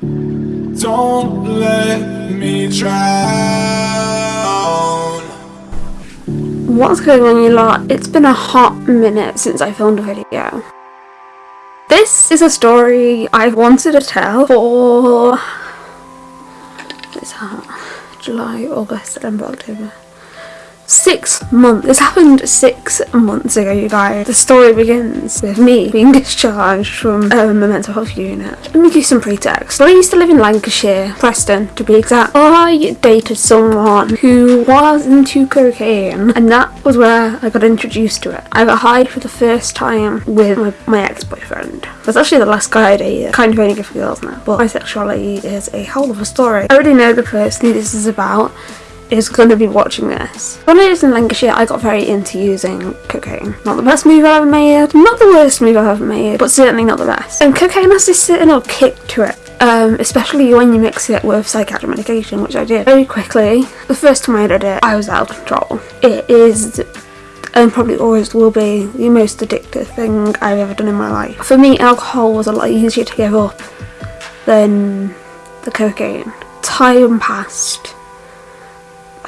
Don't let me drown. What's going on you lot? It's been a hot minute since I filmed a video. This is a story I've wanted to tell for... What's that? July, August, September, October six months. This happened six months ago, you guys. The story begins with me being discharged from um, a mental health unit. Let me give you some pretext. I used to live in Lancashire, Preston to be exact. I dated someone who was into cocaine and that was where I got introduced to it. I got high for the first time with my, my ex-boyfriend. That's actually the last guy I dated. Kind of only good for girls now. But my sexuality is a whole of a story. I already know the person this is about is going to be watching this. When I was in Lancashire, I got very into using cocaine. Not the best move I've ever made, not the worst move I've ever made, but certainly not the best. And cocaine has this certain little kick to it. Um, especially when you mix it with psychiatric medication, which I did very quickly. The first time I did it, I was out of control. It is and probably always will be the most addictive thing I've ever done in my life. For me, alcohol was a lot easier to give up than the cocaine. Time passed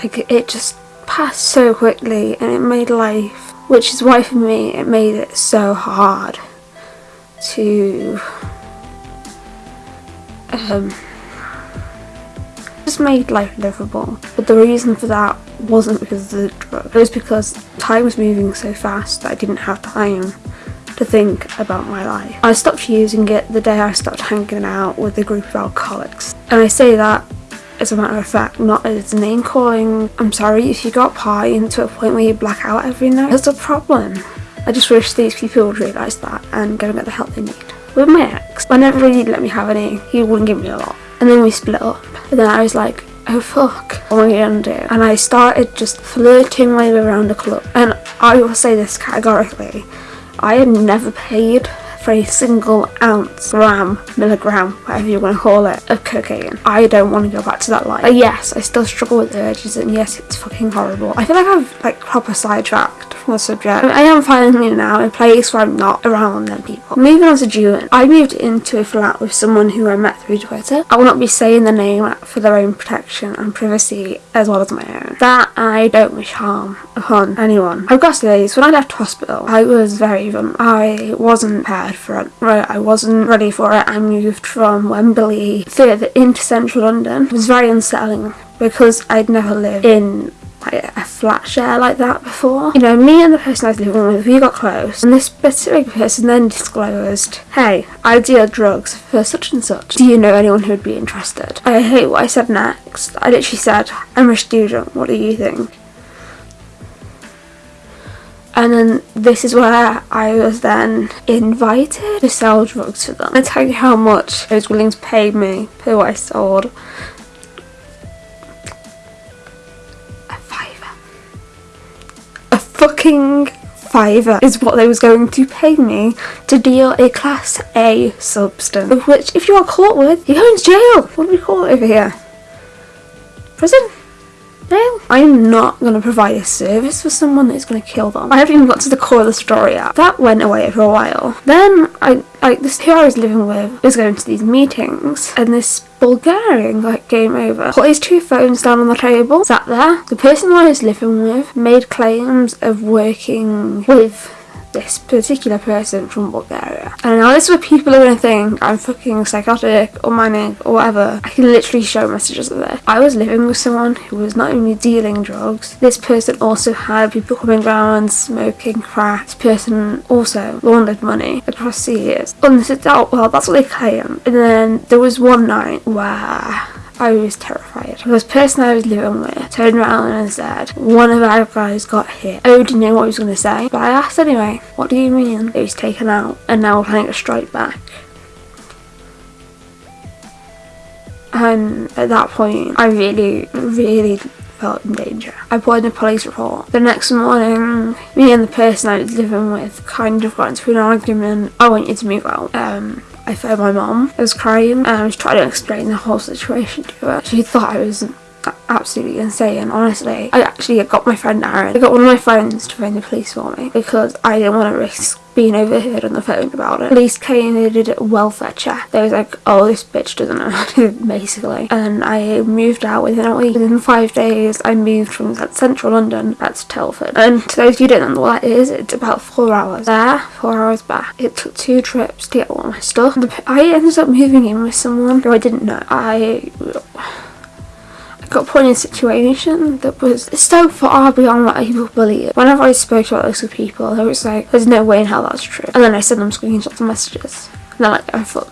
like it just passed so quickly and it made life which is why for me it made it so hard to um just made life livable. But the reason for that wasn't because of the drug. It was because time was moving so fast that I didn't have time to think about my life. I stopped using it the day I stopped hanging out with a group of alcoholics. And I say that as a matter of fact, not as name calling. I'm sorry if you got pie into a point where you black out every night. That's a problem. I just wish these people would realise that and go and get the help they need. With my ex, whenever he'd let me have any, he wouldn't give me a lot. And then we split up. And then I was like, oh fuck, what am I gonna do? And I started just flirting my way around the club. And I will say this categorically, I had never paid for a single ounce, gram, milligram, whatever you want to call it, of cocaine. I don't want to go back to that life. But yes, I still struggle with urges and yes, it's fucking horrible. I feel like I've like proper sidetracked from the subject. I am finally now in a place where I'm not around them people. Moving on to June, I moved into a flat with someone who I met through Twitter. I will not be saying the name for their own protection and privacy as well as my own. That I don't wish harm upon anyone. I've got to say, when I left hospital, I was very, I wasn't prepared for it. I wasn't ready for it. I moved from Wembley further into central London. It was very unsettling because I'd never lived in like a flat share like that before. You know, me and the person I was living with, we got close, and this specific person then disclosed, hey, I deal drugs for such and such. Do you know anyone who would be interested? I hate what I said next. I literally said, I'm a student, what do you think? and then this is where I was then invited to sell drugs for them. I tell you how much I was willing to pay me for what I sold. Fucking fiver is what they was going to pay me to deal a class A substance. Of which if you are caught with, you're going to jail. What do we call it over here? Prison? I am not going to provide a service for someone that is going to kill them. I haven't even got to the core of the story yet. That went away for a while. Then I, like this who I was living with was going to these meetings and this Bulgarian like came over, put his two phones down on the table, sat there. The person I was living with made claims of working with this particular person from Bulgaria. And now this is where people are going to think I'm fucking psychotic or manic or whatever. I can literally show messages of this. I was living with someone who was not only dealing drugs, this person also had people coming around smoking crack. This person also laundered money across the years. And this is, oh, well, that's what they claim. And then there was one night where I was terrified. Because the person I was living with turned around and said, one of our guys got hit. I didn't know what he was going to say, but I asked anyway, what do you mean? He was taken out and now we're planning to strike back. And at that point, I really, really felt in danger. I put in a police report. The next morning, me and the person I was living with kind of got into an argument. I want you to move out. Um, I phoned my mom. I was crying and I was trying to explain the whole situation to her. She thought I was absolutely insane, honestly. I actually got my friend Aaron, I got one of my friends to phone the police for me because I didn't want to risk being overheard on the phone about it. Police came and they did a welfare check. They was like, oh, this bitch doesn't know, basically. And I moved out within a week. Within five days, I moved from central London to Telford. And to those of you who don't know what that is, it's about four hours there, four hours back. It took two trips to get all my stuff. I ended up moving in with someone who I didn't know. I got put in a situation that was so far beyond what people believe. Whenever I spoke about this with people, they was like, there's no way in hell that's true. And then I sent them screenshots and messages.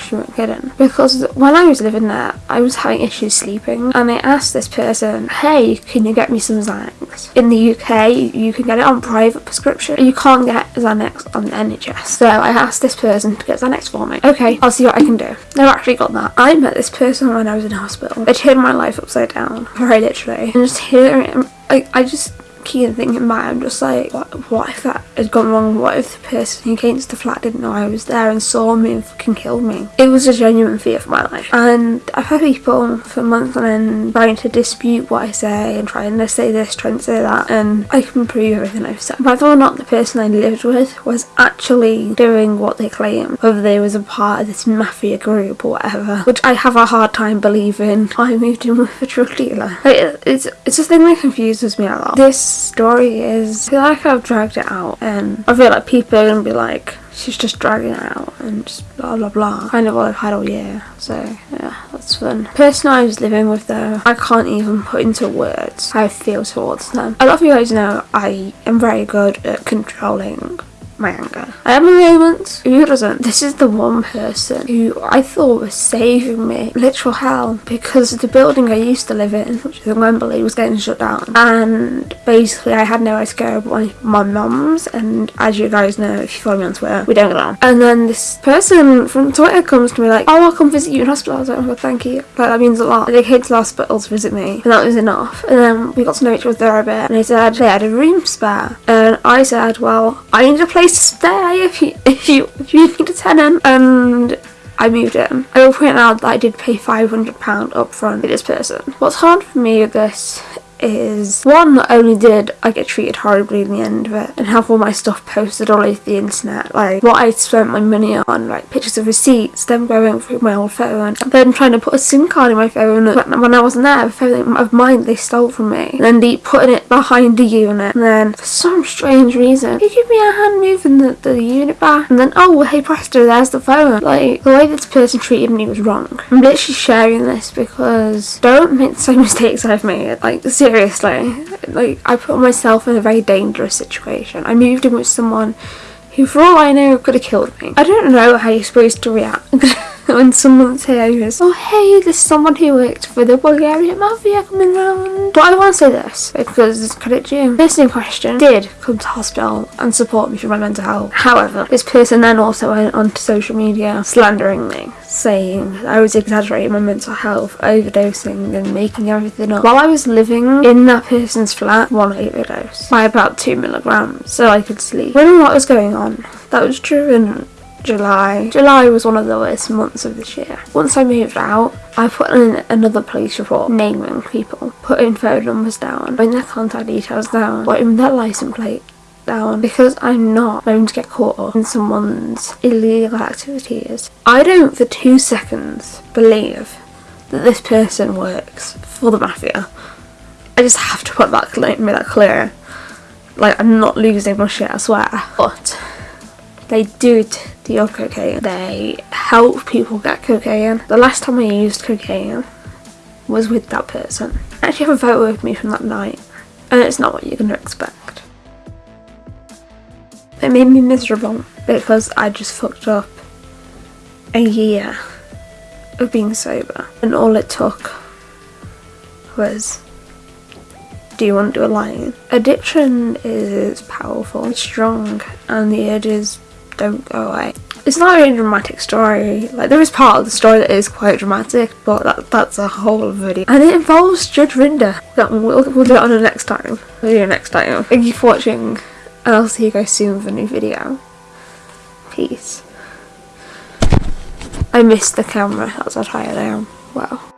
She weren't kidding. Because when I was living there, I was having issues sleeping. And I asked this person, hey, can you get me some Xanax? In the UK, you can get it on private prescription. You can't get Xanax on the NHS. So I asked this person to get Xanax for me. Okay, I'll see what I can do. They've actually got that. I met this person when I was in hospital. it turned my life upside down, very literally. And just hearing, I, I just keep thinking back, I'm just like, what, what if that had gone wrong? What if the person who came to the flat didn't know I was there and saw me and fucking killed me? It was a genuine fear for my life. And I've had people for months on end trying to dispute what I say and trying to say this, trying to say that, and I can prove everything I've said. Whether or not the person I lived with was actually doing what they claim, whether they was a part of this mafia group or whatever, which I have a hard time believing I moved in with a drug dealer. It's, it's a thing that confuses me a lot. This story is, I feel like I've dragged it out and I feel like people are going to be like, she's just dragging it out and just blah blah blah. Kind of what I've had all year. So yeah, that's fun. Person I was living with though, I can't even put into words how I feel towards them. A lot of you guys know I am very good at controlling my anger. I have my moments. Who doesn't? This is the one person who I thought was saving me literal hell because the building I used to live in, which is in Wembley, was getting shut down. And basically I had nowhere to go but my, my mum's and as you guys know if you follow me on Twitter, we don't get on. And then this person from Twitter comes to me like, oh I'll come visit you in hospital. I was like, oh thank you. Like that means a lot. And they came to the hospital to visit me and that was enough. And then we got to know each other a bit and they said they had a room spare. And I said, well I need a place to stay if you if you if you need a tenant and I moved in. I will point out that I did pay £500 up front for this person. What's hard for me with this is one not only did I get treated horribly in the end of it and have all my stuff posted all over the internet like what I spent my money on like pictures of receipts them going through my old phone then trying to put a sim card in my phone when I wasn't there a phone of mine they stole from me and then deep putting it behind the unit and then for some strange reason he give me a hand moving the, the unit back and then oh hey presto there's the phone like the way this person treated me was wrong. I'm literally sharing this because don't make the same mistakes I've made like seriously, like I put myself in a very dangerous situation. I moved in with someone who for all I know could have killed me. I don't know how you're supposed to react when someone says, oh hey, there's someone who worked for the Bulgarian Mafia coming round. But I want to say this, because it's credit due. Person in question did come to hospital and support me for my mental health. However, this person then also went onto social media slandering me, saying I was exaggerating my mental health, overdosing and making everything up. While I was living in that person's flat, one overdose by about two milligrams so I could sleep. Wondering what was going on. That was true and July. July was one of the worst months of this year. Once I moved out, I put in another police report naming people, putting phone numbers down, putting their contact details down, putting their license plate down because I'm not going to get caught up in someone's illegal activities. I don't for two seconds believe that this person works for the mafia. I just have to put that make that clear. Like I'm not losing my shit, I swear. But they do deal cocaine. They help people get cocaine. The last time I used cocaine was with that person. I actually have a photo of me from that night and it's not what you're going to expect. It made me miserable because I just fucked up a year of being sober and all it took was do you want to do a line? Addiction is powerful, strong and the urges don't go away. It's not a really dramatic story, like there is part of the story that is quite dramatic, but that, that's a whole video. And it involves Judge Rinder. We'll, we'll do it on the next time. We'll do it next time. Thank you for watching, and I'll see you guys soon with a new video. Peace. I missed the camera, that's how tired I am. Wow.